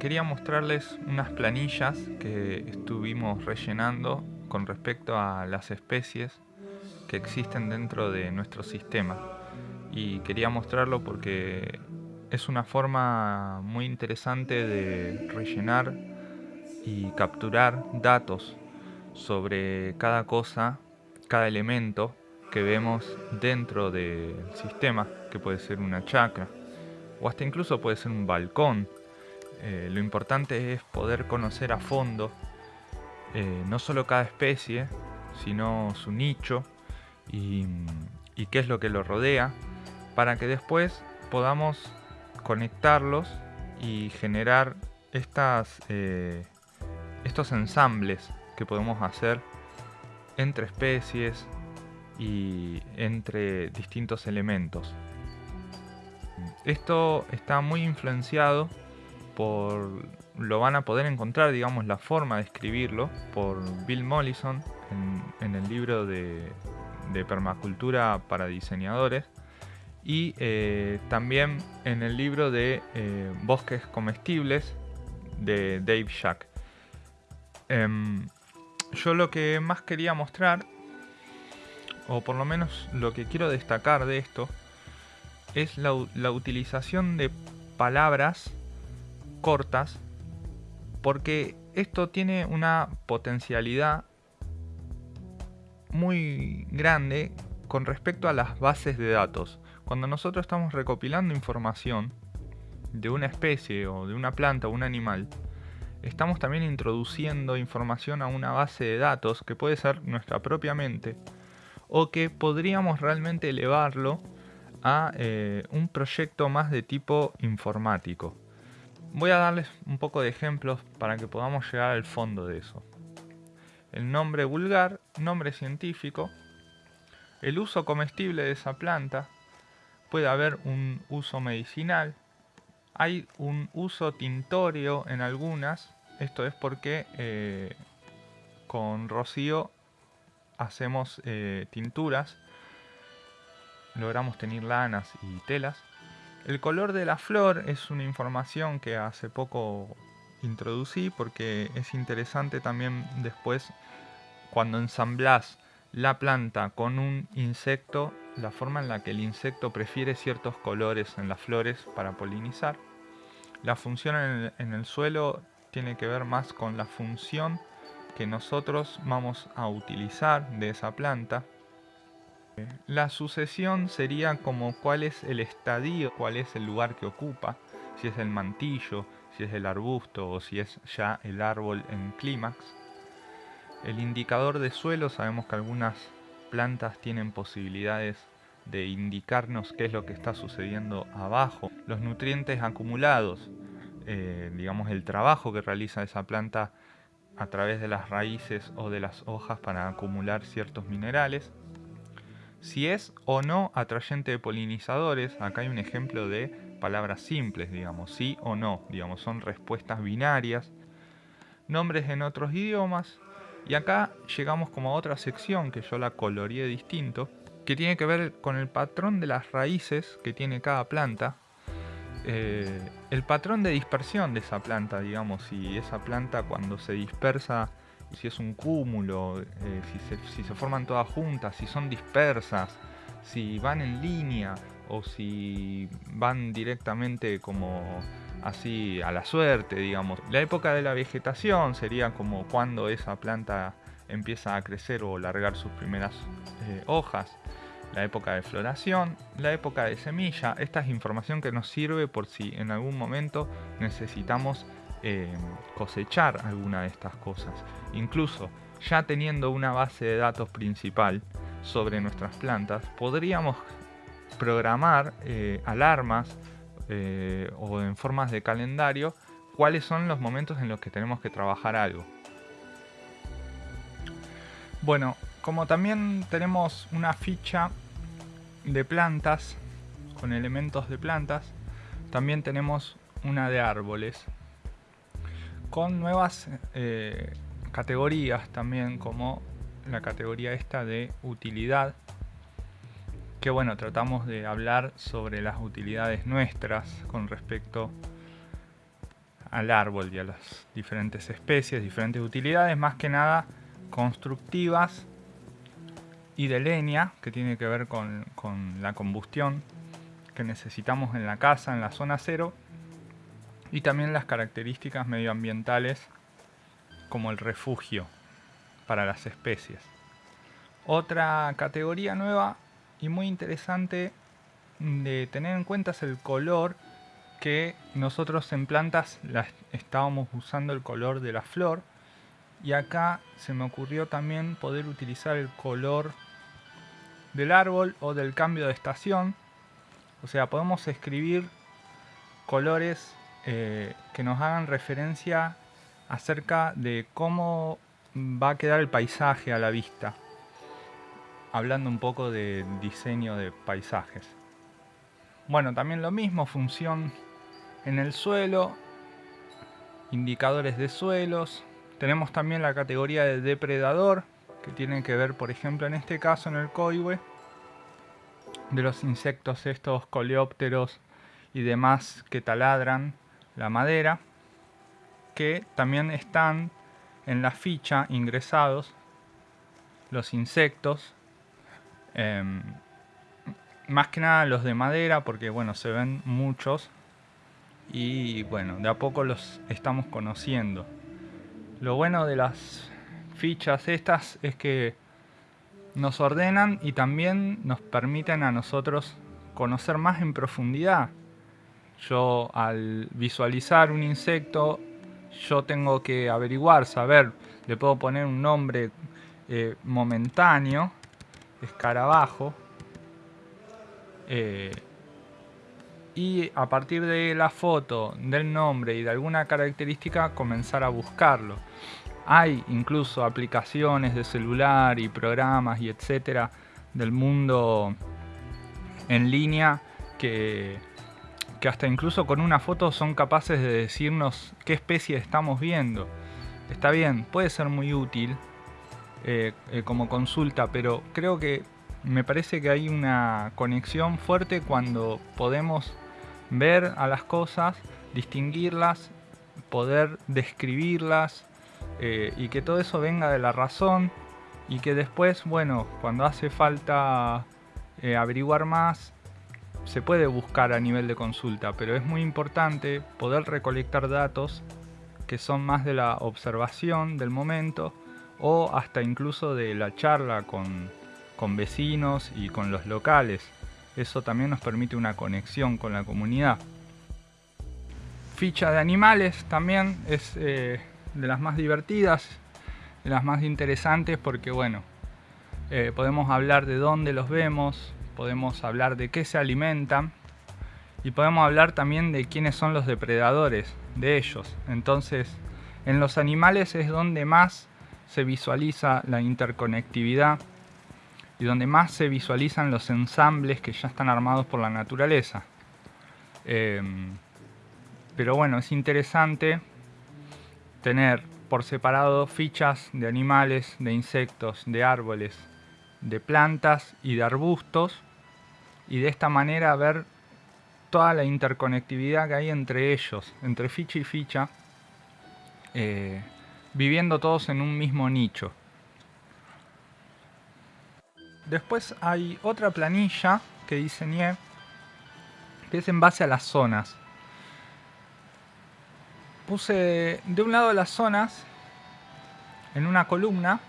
quería mostrarles unas planillas que estuvimos rellenando con respecto a las especies que existen dentro de nuestro sistema. Y quería mostrarlo porque es una forma muy interesante de rellenar y capturar datos sobre cada cosa, cada elemento que vemos dentro del sistema, que puede ser una chacra, o hasta incluso puede ser un balcón. Eh, lo importante es poder conocer a fondo eh, no solo cada especie, sino su nicho y, qué es lo que lo rodea, para que después podamos conectarlos y generar estas, eh, estos ensambles que podemos hacer entre especies y entre distintos elementos. Esto está muy influenciado lo van a poder encontrar, digamos, la forma de escribirlo por Bill Mollison en, el libro de, permacultura para diseñadores y eh, también en el libro de eh, bosques comestibles de Dave Shack. Em, yo lo que más quería mostrar, o por lo menos lo que quiero destacar de esto, es la, utilización de palabras cortas, porque esto tiene una potencialidad muy grande con respecto a las bases de datos. Cuando nosotros estamos recopilando información de una especie o de una planta o un animal, estamos también introduciendo información a una base de datos que puede ser nuestra propia mente o que podríamos realmente elevarlo a eh, un proyecto más de tipo informático. Voy a darles un poco de ejemplos para que podamos llegar al fondo de eso. El nombre vulgar, nombre científico, el uso comestible de esa planta, puede haber un uso medicinal, hay un uso tintorio en algunas, esto es porque eh, con rocío hacemos eh, tinturas logramos tener lanas y telas. El color de la flor es una información que hace poco introducí porque es interesante también después cuando ensamblas la planta con un insecto, la forma en la que el insecto prefiere ciertos colores en las flores para polinizar. La función en el suelo tiene que ver más con la función que nosotros vamos a utilizar de esa planta la sucesión sería como cuál es el estadio, cuál es el lugar que ocupa, si es el mantillo, si es el arbusto o si es ya el árbol en clímax. El indicador de suelo, sabemos que algunas plantas tienen posibilidades de indicarnos qué es lo que está sucediendo abajo. Los nutrientes acumulados, eh, digamos el trabajo que realiza esa planta a través de las raíces o de las hojas para acumular ciertos minerales si es o no atrayente de polinizadores, acá hay un ejemplo de palabras simples, digamos, sí o no, digamos, son respuestas binarias, nombres en otros idiomas, y acá llegamos como a otra sección que yo la coloreé distinto, que tiene que ver con el patrón de las raíces que tiene cada planta, eh, el patrón de dispersión de esa planta, digamos, si esa planta cuando se dispersa si es un cúmulo, eh, si, se, forman todas juntas, si son dispersas, si van en línea o si van directamente como así a la suerte, digamos. La época de la vegetación sería como cuando esa planta empieza a crecer o largar sus primeras eh, hojas. La época de floración, la época de semilla, esta es información que nos sirve por si en algún momento necesitamos eh, cosechar alguna de estas cosas. Incluso ya teniendo una base de datos principal sobre nuestras plantas, podríamos programar eh, alarmas eh, o en formas de calendario cuáles son los momentos en los que tenemos que trabajar algo. Bueno, como también tenemos una ficha de plantas con elementos de plantas, también tenemos una de árboles con nuevas eh, categorías también como la categoría esta de utilidad que bueno tratamos de hablar sobre las utilidades nuestras con respecto al árbol y a las diferentes especies, diferentes utilidades, más que nada constructivas y de leña, que tiene que ver con, la combustión que necesitamos en la casa, en la zona cero, y también las características medioambientales como el refugio para las especies. Otra categoría nueva y muy interesante de tener en cuenta es el color que nosotros en plantas estábamos usando el color de la flor y acá se me ocurrió también poder utilizar el color del árbol o del cambio de estación o sea podemos escribir colores eh, que nos hagan referencia acerca de cómo va a quedar el paisaje a la vista hablando un poco de diseño de paisajes bueno también lo mismo función en el suelo, indicadores de suelos. Tenemos también la categoría de depredador, que tiene que ver, por ejemplo, en este caso en el coihue, de los insectos estos coleópteros y demás que taladran la madera, que también están en la ficha ingresados los insectos, em, más que nada los de madera, porque bueno, se ven muchos y bueno, de a poco los estamos conociendo. Lo bueno de las fichas estas es que nos ordenan y también nos permiten a nosotros conocer más en profundidad. Yo al visualizar un insecto, yo tengo que averiguar, saber, le puedo poner un nombre eh, momentáneo, escarabajo, eh, y a partir de la foto, del nombre y de alguna característica comenzar a buscarlo. Hay incluso aplicaciones de celular y programas y etcétera del mundo en línea que, que hasta incluso con una foto son capaces de decirnos qué especie estamos viendo. Está bien, puede ser muy útil eh, eh, como consulta, pero creo que me parece que hay una conexión fuerte cuando podemos ver a las cosas, distinguirlas, poder describirlas eh, y que todo eso venga de la razón y que después, bueno, cuando hace falta averiguar más, se puede buscar a nivel de consulta, pero es muy importante poder recolectar datos que son más de la observación del momento o hasta incluso de la charla con, con vecinos y con los locales. Eso también nos permite una conexión con la comunidad. Ficha de animales también es eh, de las más divertidas, de las más interesantes porque bueno, eh, podemos hablar de dónde los vemos, podemos hablar de qué se alimentan y podemos hablar también de quiénes son los depredadores de ellos. Entonces, en los animales es donde más se visualiza la interconectividad y donde más se visualizan los ensambles que ya están armados por la naturaleza. Em, pero bueno, es interesante tener por separado fichas de animales, de insectos, de árboles, de plantas y de arbustos y de esta manera ver toda la interconectividad que hay entre ellos, entre ficha y ficha, eh, viviendo todos en un mismo nicho. Después hay otra planilla que diseñé que es en base a las zonas. Puse de un lado las zonas en una columna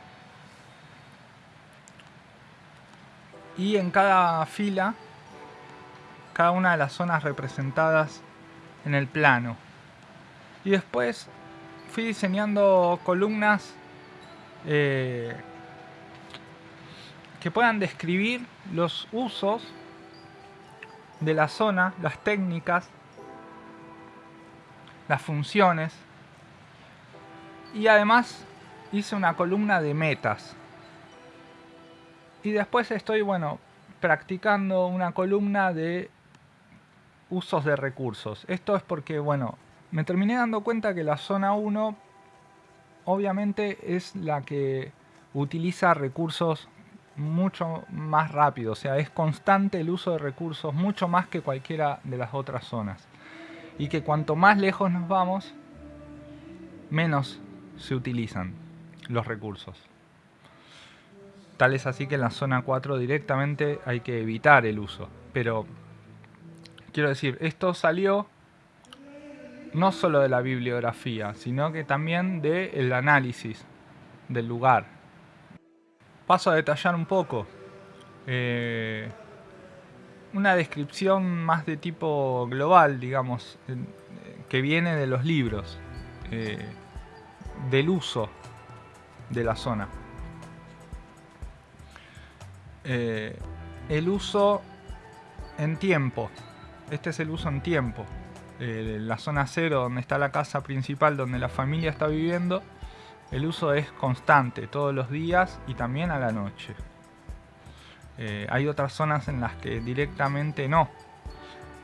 y en cada fila cada una de las zonas representadas en el plano. Y después fui diseñando columnas eh, que puedan describir los usos de la zona, las técnicas, las funciones y además hice una columna de metas y después estoy bueno practicando una columna de usos de recursos esto es porque bueno me terminé dando cuenta que la zona 1 obviamente es la que utiliza recursos mucho más rápido, o sea, es constante el uso de recursos, mucho más que cualquiera de las otras zonas. Y que cuanto más lejos nos vamos, menos se utilizan los recursos. Tal es así que en la zona 4 directamente hay que evitar el uso. Pero quiero decir, esto salió no solo de la bibliografía, sino que también del análisis del lugar. Paso a detallar un poco. Eh, una descripción más de tipo global, digamos, que viene de los libros, eh, del uso de la zona. Eh, el uso en tiempo. Este es el uso en tiempo. la zona cero, donde está la casa principal, donde la familia está viviendo, el uso es constante, todos los días y también a la noche. Eh, hay otras zonas en las que directamente no.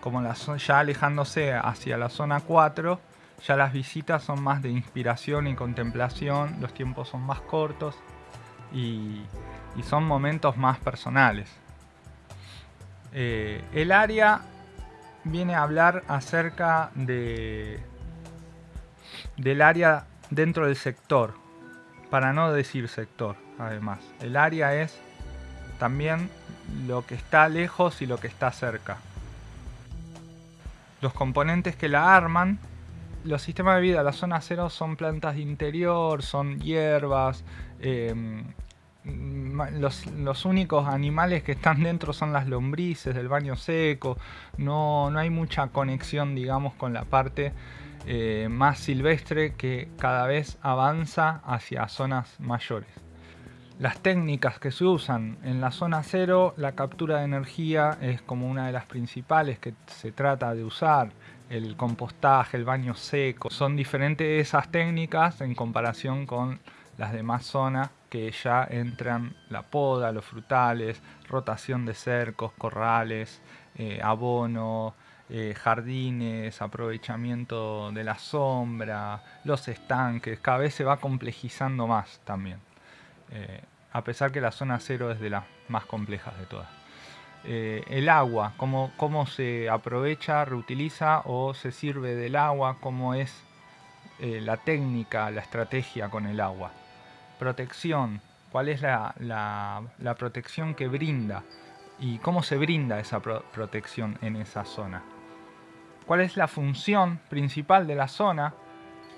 Como la, ya alejándose hacia la zona 4, ya las visitas son más de inspiración y contemplación, los tiempos son más cortos y, son momentos más personales. Eh, el área viene a hablar acerca de, del área dentro del sector, para no decir sector, además. El área es también lo que está lejos y lo que está cerca. Los componentes que la arman, los sistemas de vida, la zona cero son plantas de interior, son hierbas, em, los, únicos animales que están dentro son las lombrices del baño seco, no, no hay mucha conexión digamos con la parte eh, más silvestre que cada vez avanza hacia zonas mayores. Las técnicas que se usan en la zona cero, la captura de energía es como una de las principales que se trata de usar. El compostaje, el baño seco, son diferentes esas técnicas en comparación con las demás zonas que ya entran la poda, los frutales, rotación de cercos, corrales, eh, abono, eh, jardines, aprovechamiento de la sombra, los estanques, cada vez se va complejizando más también. Eh, a pesar que la zona cero es de las más complejas de todas. El agua, cómo, cómo, se aprovecha, reutiliza o se sirve del agua, cómo es la técnica, la estrategia con el agua. Protección, cuál es la, la, protección que brinda y cómo se brinda esa protección en esa zona. ¿Cuál es la función principal de la zona?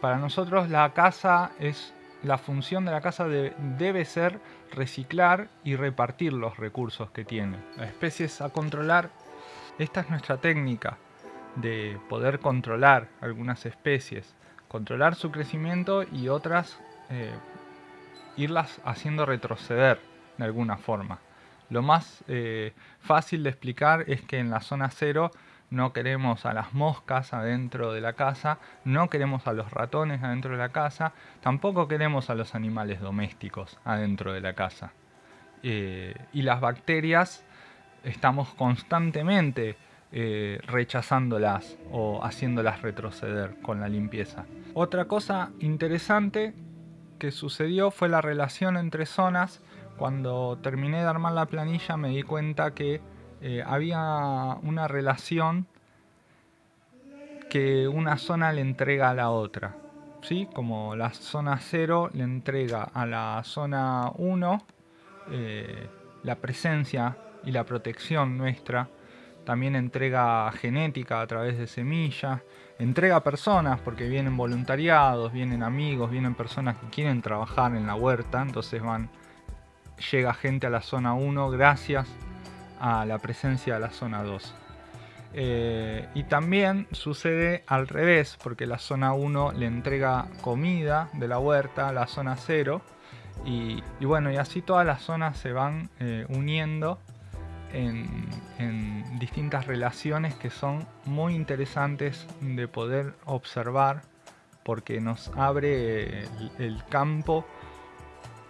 Para nosotros la casa es la función de la casa debe ser reciclar y repartir los recursos que tiene. Las especies a controlar, esta es nuestra técnica de poder controlar algunas especies, controlar su crecimiento y otras eh, irlas haciendo retroceder de alguna forma. Lo más eh, fácil de explicar es que en la zona cero no queremos a las moscas adentro de la casa, no queremos a los ratones adentro de la casa, tampoco queremos a los animales domésticos adentro de la casa. Eh, y las bacterias estamos constantemente eh, rechazándolas o haciéndolas retroceder con la limpieza. Otra cosa interesante que sucedió fue la relación entre zonas. Cuando terminé de armar la planilla me di cuenta que eh, había una relación que una zona le entrega a la otra. ¿sí? Como la zona 0 le entrega a la zona 1 eh, la presencia y la protección nuestra. También entrega genética a través de semillas. Entrega personas porque vienen voluntariados, vienen amigos, vienen personas que quieren trabajar en la huerta. Entonces van, llega gente a la zona 1 gracias a la presencia de la zona 2. Eh, y también sucede al revés, porque la zona 1 le entrega comida de la huerta a la zona 0. Y, bueno, y así todas las zonas se van eh, uniendo en, distintas relaciones que son muy interesantes de poder observar porque nos abre el, campo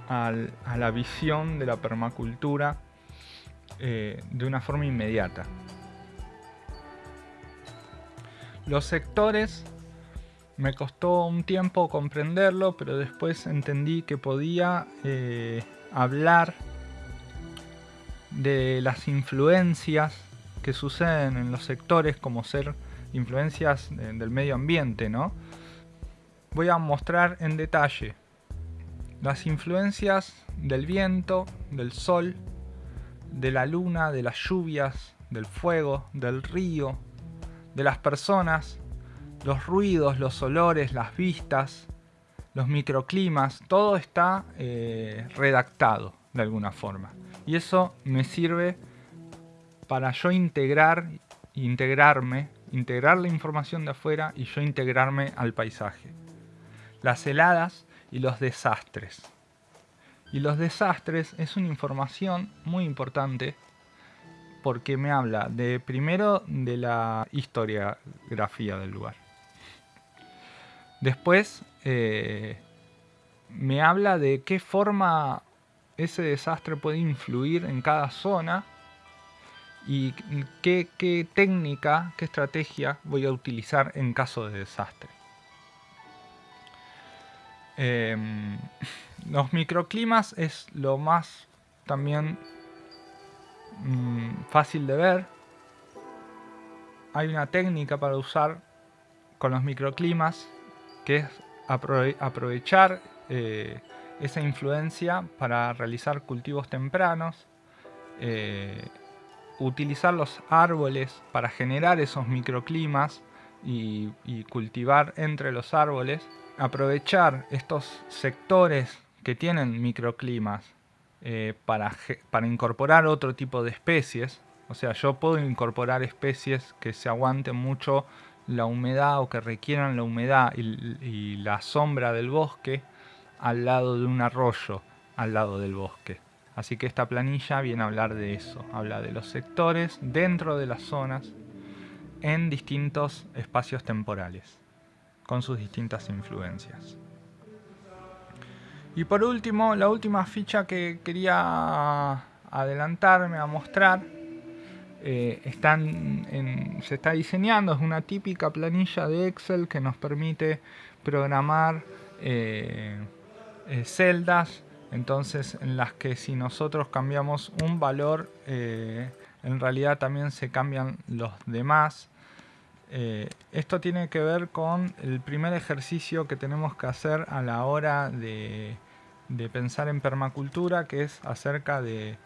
a la visión de la permacultura eh, de una forma inmediata. Los sectores me costó un tiempo comprenderlo, pero después entendí que podía eh, hablar de las influencias que suceden en los sectores como ser influencias del medio ambiente, ¿no? voy a mostrar en detalle las influencias del viento, del sol, de la luna, de las lluvias, del fuego, del río, de las personas, los ruidos, los olores, las vistas, los microclimas, todo está eh, redactado de alguna forma. Y eso me sirve para yo integrar, integrarme, integrar la información de afuera y yo integrarme al paisaje. Las heladas y los desastres. Y los desastres es una información muy importante porque me habla de primero de la historiografía del lugar. Después eh, me habla de qué forma ese desastre puede influir en cada zona y qué, técnica, qué estrategia voy a utilizar en caso de desastre. Em, los microclimas es lo más también mm, fácil de ver. Hay una técnica para usar con los microclimas que es aprovechar eh, esa influencia para realizar cultivos tempranos, eh, utilizar los árboles para generar esos microclimas y cultivar entre los árboles aprovechar estos sectores que tienen microclimas eh, para, para incorporar otro tipo de especies. O sea, yo puedo incorporar especies que se aguanten mucho la humedad o que requieran la humedad y, la sombra del bosque al lado de un arroyo, al lado del bosque. Así que esta planilla viene a hablar de eso, habla de los sectores dentro de las zonas en distintos espacios temporales con sus distintas influencias. Y por último, la última ficha que quería adelantarme a mostrar eh, se está diseñando, es una típica planilla de Excel que nos permite programar eh, eh, celdas, entonces en las que si nosotros cambiamos un valor, en realidad también se cambian los demás. Eh, esto tiene que ver con el primer ejercicio que tenemos que hacer a la hora de, pensar en permacultura, que es acerca de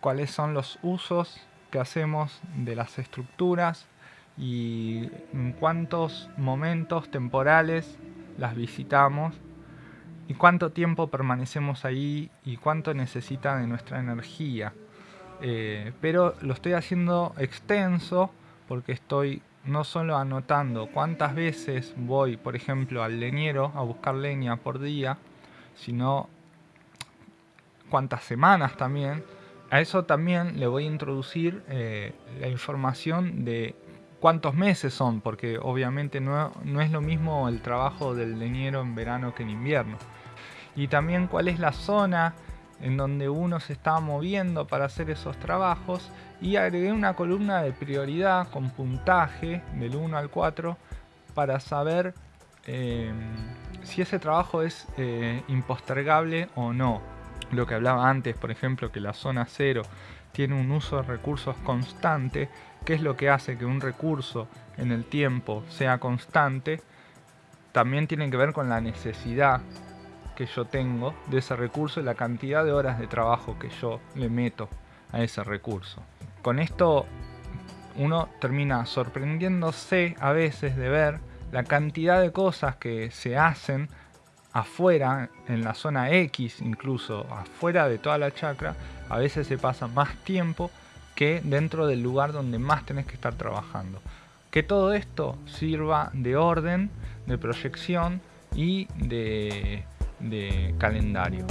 cuáles son los usos que hacemos de las estructuras y en cuántos momentos temporales las visitamos y cuánto tiempo permanecemos ahí y cuánto necesita de nuestra energía. Eh, pero lo estoy haciendo extenso porque estoy no solo anotando cuántas veces voy, por ejemplo, al leñero a buscar leña por día, sino cuántas semanas también. A eso también le voy a introducir eh, la información de cuántos meses son, porque obviamente no, no es lo mismo el trabajo del leñero en verano que en invierno. Y también cuál es la zona en donde uno se está moviendo para hacer esos trabajos y agregué una columna de prioridad con puntaje del 1 al 4 para saber em, si ese trabajo es eh, impostergable o no. Lo que hablaba antes, por ejemplo, que la zona 0 tiene un uso de recursos constante, que es lo que hace que un recurso en el tiempo sea constante, también tiene que ver con la necesidad que yo tengo de ese recurso y la cantidad de horas de trabajo que yo le meto a ese recurso. Con esto uno termina sorprendiéndose a veces de ver la cantidad de cosas que se hacen afuera, en la zona X incluso, afuera de toda la chacra, a veces se pasa más tiempo que dentro del lugar donde más tenés que estar trabajando. Que todo esto sirva de orden, de proyección y de de calendario.